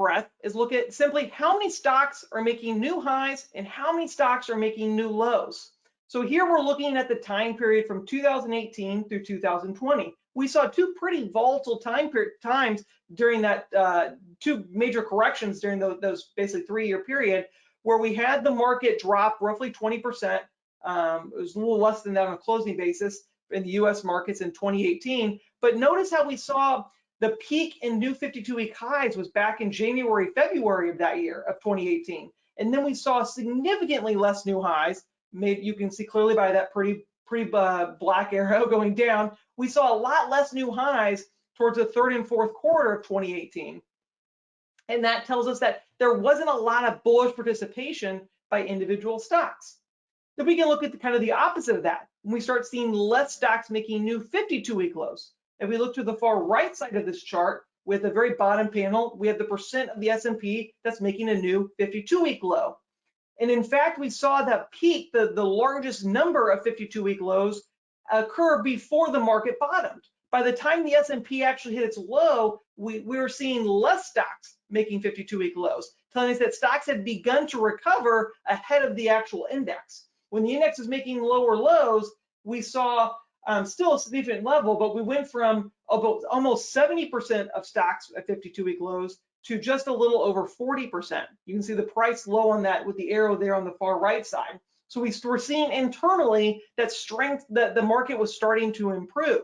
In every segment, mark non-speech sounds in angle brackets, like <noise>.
breadth is look at simply how many stocks are making new highs and how many stocks are making new lows. So here we're looking at the time period from 2018 through 2020. We saw two pretty volatile time times during that uh, two major corrections during those, those basically three-year period where we had the market drop roughly 20%. Um, it was a little less than that on a closing basis in the U.S. markets in 2018. But notice how we saw the peak in new 52-week highs was back in January, February of that year of 2018. And then we saw significantly less new highs. Made, you can see clearly by that pretty pretty uh, black <laughs> arrow going down. We saw a lot less new highs towards the third and fourth quarter of 2018. And that tells us that there wasn't a lot of bullish participation by individual stocks. Then we can look at the kind of the opposite of that. When we start seeing less stocks making new 52-week lows. If we look to the far right side of this chart, with the very bottom panel, we have the percent of the S&P that's making a new 52-week low. And in fact, we saw that peak, the, the largest number of 52-week lows, occur before the market bottomed. By the time the S&P actually hit its low, we, we were seeing less stocks making 52-week lows, telling us that stocks had begun to recover ahead of the actual index. When the index was making lower lows, we saw um, still a significant level, but we went from about almost 70% of stocks at 52-week lows to just a little over 40%. You can see the price low on that with the arrow there on the far right side. So we were seeing internally that strength that the market was starting to improve.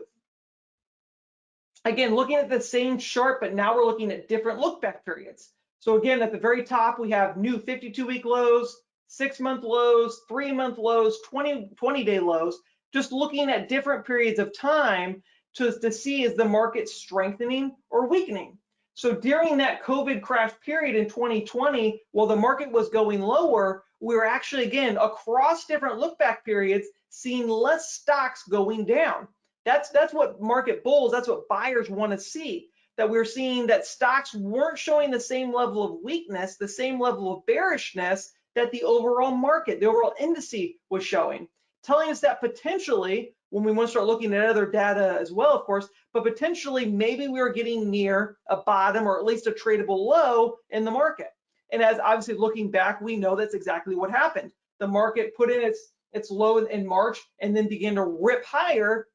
Again, looking at the same chart, but now we're looking at different look back periods. So again, at the very top, we have new 52 week lows, six month lows, three month lows, 20, 20 day lows just looking at different periods of time to, to see is the market strengthening or weakening. So during that COVID crash period in 2020, while the market was going lower, we were actually, again, across different look back periods, seeing less stocks going down. That's, that's what market bulls, that's what buyers want to see. That we're seeing that stocks weren't showing the same level of weakness, the same level of bearishness that the overall market, the overall indice was showing telling us that potentially, when we want to start looking at other data as well, of course, but potentially maybe we are getting near a bottom or at least a tradable low in the market. And as obviously looking back, we know that's exactly what happened. The market put in its its low in March and then began to rip higher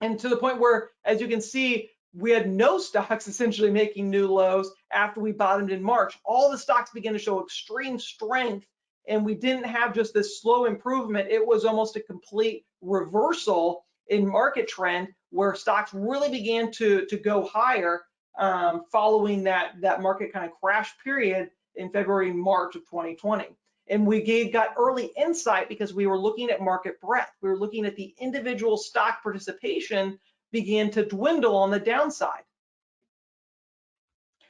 and to the point where, as you can see, we had no <laughs> stocks essentially making new lows after we bottomed in March. All the stocks began to show extreme strength and we didn't have just this slow improvement. It was almost a complete reversal in market trend where stocks really began to, to go higher um, following that, that market kind of crash period in February, March of 2020. And we gave, got early insight because we were looking at market breadth. We were looking at the individual stock participation began to dwindle on the downside.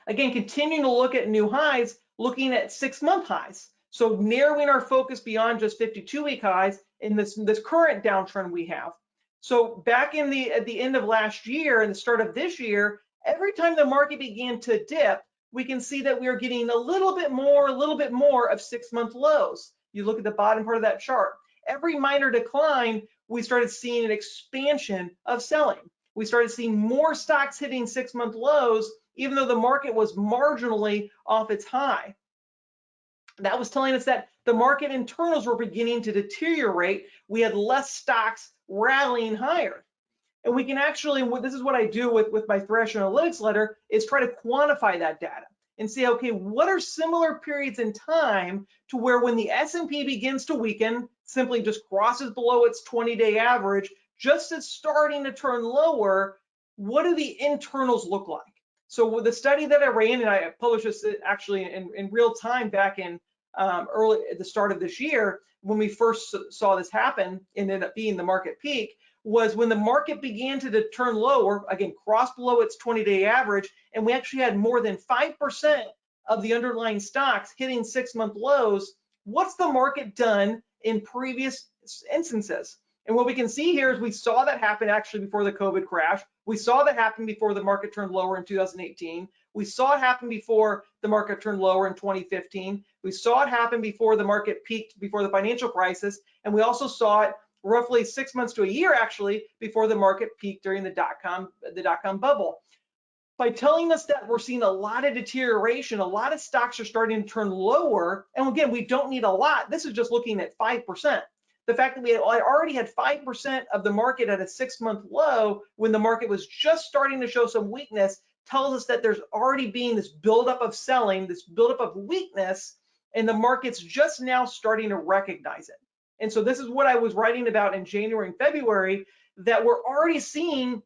Again, continuing to look at new highs, looking at six month highs. So narrowing our focus beyond just 52 week highs in this, this current downtrend we have. So back in the at the end of last year and the start of this year, every time the market began to dip, we can see that we are getting a little bit more, a little bit more of six month lows. You look at the bottom part of that chart. Every minor decline, we started seeing an expansion of selling. We started seeing more stocks hitting six month lows, even though the market was marginally off its high. That was telling us that the market internals were beginning to deteriorate. We had less stocks rallying higher. And we can actually, this is what I do with, with my Thrasher Analytics letter, is try to quantify that data and see, okay, what are similar periods in time to where when the S&P begins to weaken, simply just crosses below its 20-day average, just as starting to turn lower, what do the internals look like? So the study that I ran, and I published this uh, actually in, in real time back in um, early at the start of this year, when we first saw this happen and ended up being the market peak, was when the market began to turn lower, again, cross below its 20-day average, and we actually had more than 5% of the underlying stocks hitting six-month lows. What's the market done in previous instances? And what we can see here is we saw that happen actually before the COVID crash. We saw that happen before the market turned lower in 2018. We saw it happen before the market turned lower in 2015. We saw it happen before the market peaked before the financial crisis. And we also saw it roughly six months to a year actually before the market peaked during the dot-com the dot-com bubble. by telling us that we're seeing a lot of deterioration, a lot of stocks are starting to turn lower. And again, we don't need a lot. This is just looking at 5%. The fact that we had already had 5% of the market at a six month low when the market was just starting to show some weakness tells us that there's already being this buildup of selling, this buildup of weakness, and the market's just now starting to recognize it. And so this is what I was writing about in January and February, that we're already seeing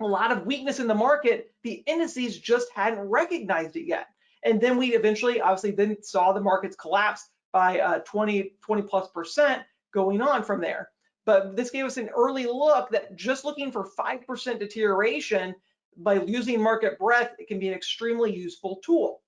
a lot of weakness in the market. The indices just hadn't recognized it yet. And then we eventually, obviously, then saw the markets collapse by uh, 20, 20 plus percent going on from there. But this gave us an early look that just looking for 5% deterioration by using market breadth, it can be an extremely useful tool.